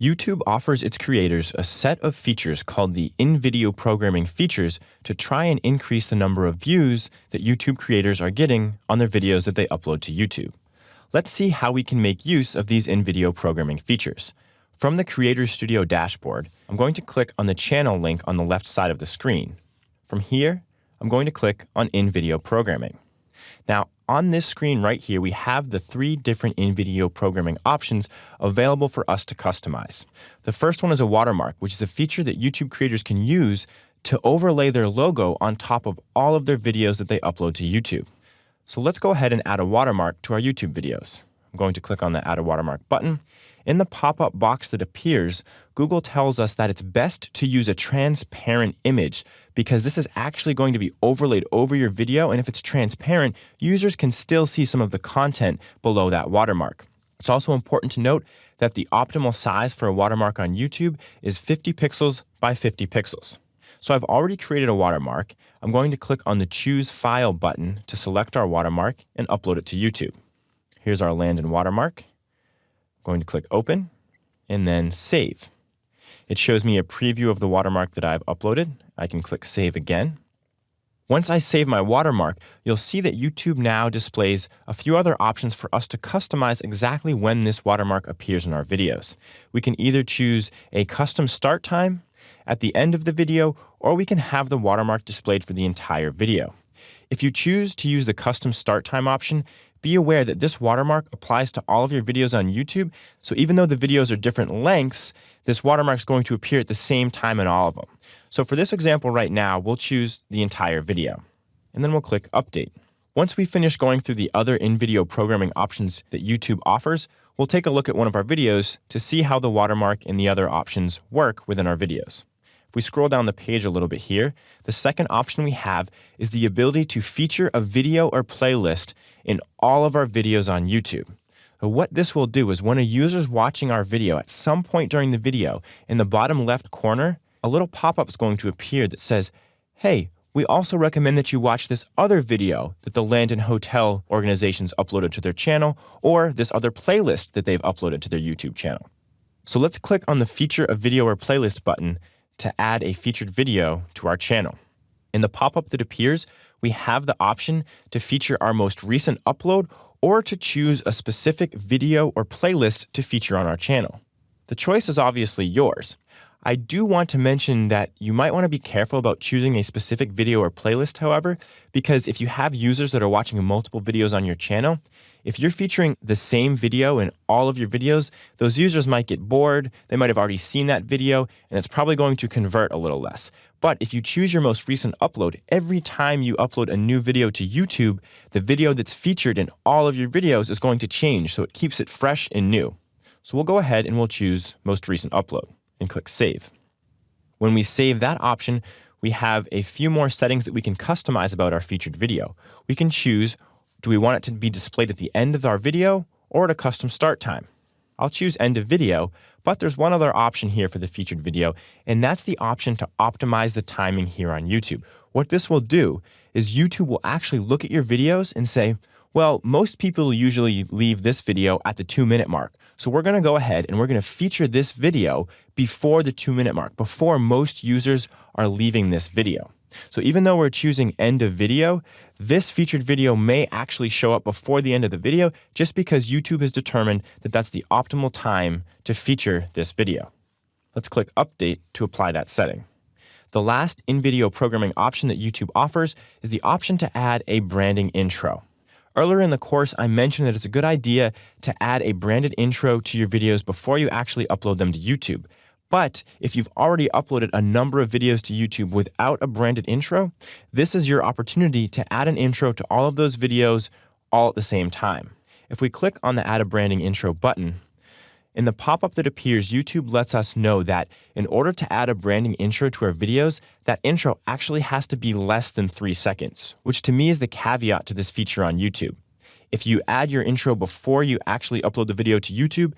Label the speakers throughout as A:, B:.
A: YouTube offers its creators a set of features called the in-video programming features to try and increase the number of views that YouTube creators are getting on their videos that they upload to YouTube. Let's see how we can make use of these in-video programming features. From the Creator Studio dashboard, I'm going to click on the channel link on the left side of the screen. From here, I'm going to click on in-video programming. Now, on this screen right here, we have the three different in-video programming options available for us to customize. The first one is a watermark, which is a feature that YouTube creators can use to overlay their logo on top of all of their videos that they upload to YouTube. So let's go ahead and add a watermark to our YouTube videos. I'm going to click on the Add a Watermark button, in the pop-up box that appears, Google tells us that it's best to use a transparent image because this is actually going to be overlaid over your video, and if it's transparent, users can still see some of the content below that watermark. It's also important to note that the optimal size for a watermark on YouTube is 50 pixels by 50 pixels. So I've already created a watermark. I'm going to click on the Choose File button to select our watermark and upload it to YouTube. Here's our Landon watermark going to click Open and then Save. It shows me a preview of the watermark that I've uploaded. I can click Save again. Once I save my watermark, you'll see that YouTube now displays a few other options for us to customize exactly when this watermark appears in our videos. We can either choose a custom start time at the end of the video, or we can have the watermark displayed for the entire video. If you choose to use the custom start time option, be aware that this watermark applies to all of your videos on YouTube. So even though the videos are different lengths, this watermark is going to appear at the same time in all of them. So for this example right now, we'll choose the entire video. And then we'll click Update. Once we finish going through the other in-video programming options that YouTube offers, we'll take a look at one of our videos to see how the watermark and the other options work within our videos. If we scroll down the page a little bit here, the second option we have is the ability to feature a video or playlist in all of our videos on YouTube. So what this will do is when a user is watching our video at some point during the video, in the bottom left corner, a little pop-up is going to appear that says, hey, we also recommend that you watch this other video that the Landon Hotel organizations uploaded to their channel or this other playlist that they've uploaded to their YouTube channel. So let's click on the Feature a Video or Playlist button to add a featured video to our channel. In the pop-up that appears, we have the option to feature our most recent upload or to choose a specific video or playlist to feature on our channel. The choice is obviously yours. I do want to mention that you might want to be careful about choosing a specific video or playlist, however, because if you have users that are watching multiple videos on your channel, if you're featuring the same video in all of your videos, those users might get bored, they might have already seen that video, and it's probably going to convert a little less. But if you choose your most recent upload, every time you upload a new video to YouTube, the video that's featured in all of your videos is going to change, so it keeps it fresh and new. So we'll go ahead and we'll choose most recent upload and click Save. When we save that option, we have a few more settings that we can customize about our featured video. We can choose, do we want it to be displayed at the end of our video or at a custom start time? I'll choose end of video, but there's one other option here for the featured video, and that's the option to optimize the timing here on YouTube. What this will do is YouTube will actually look at your videos and say, well, most people usually leave this video at the two minute mark. So we're going to go ahead and we're going to feature this video before the two minute mark, before most users are leaving this video. So even though we're choosing end of video, this featured video may actually show up before the end of the video just because YouTube has determined that that's the optimal time to feature this video. Let's click update to apply that setting. The last in-video programming option that YouTube offers is the option to add a branding intro. Earlier in the course, I mentioned that it's a good idea to add a branded intro to your videos before you actually upload them to YouTube. But if you've already uploaded a number of videos to YouTube without a branded intro, this is your opportunity to add an intro to all of those videos all at the same time. If we click on the Add a Branding Intro button, in the pop-up that appears, YouTube lets us know that in order to add a branding intro to our videos, that intro actually has to be less than three seconds, which to me is the caveat to this feature on YouTube. If you add your intro before you actually upload the video to YouTube,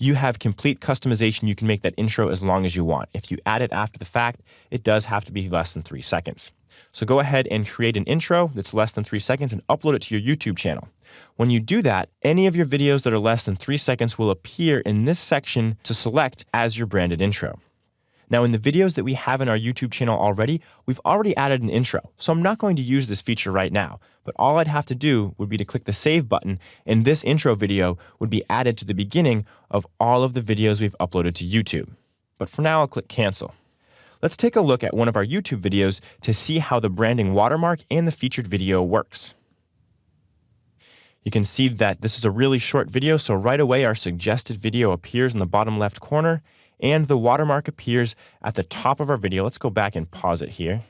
A: you have complete customization. You can make that intro as long as you want. If you add it after the fact, it does have to be less than three seconds. So go ahead and create an intro that's less than three seconds and upload it to your YouTube channel. When you do that, any of your videos that are less than three seconds will appear in this section to select as your branded intro. Now, in the videos that we have in our YouTube channel already, we've already added an intro, so I'm not going to use this feature right now, but all I'd have to do would be to click the Save button, and this intro video would be added to the beginning of all of the videos we've uploaded to YouTube. But for now, I'll click Cancel. Let's take a look at one of our YouTube videos to see how the branding watermark and the featured video works. You can see that this is a really short video, so right away our suggested video appears in the bottom left corner, and the watermark appears at the top of our video. Let's go back and pause it here.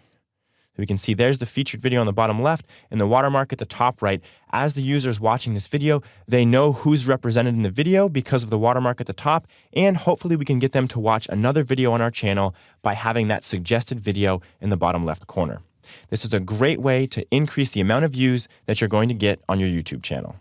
A: We can see there's the featured video on the bottom left and the watermark at the top right. As the user is watching this video, they know who's represented in the video because of the watermark at the top, and hopefully we can get them to watch another video on our channel by having that suggested video in the bottom left corner. This is a great way to increase the amount of views that you're going to get on your YouTube channel.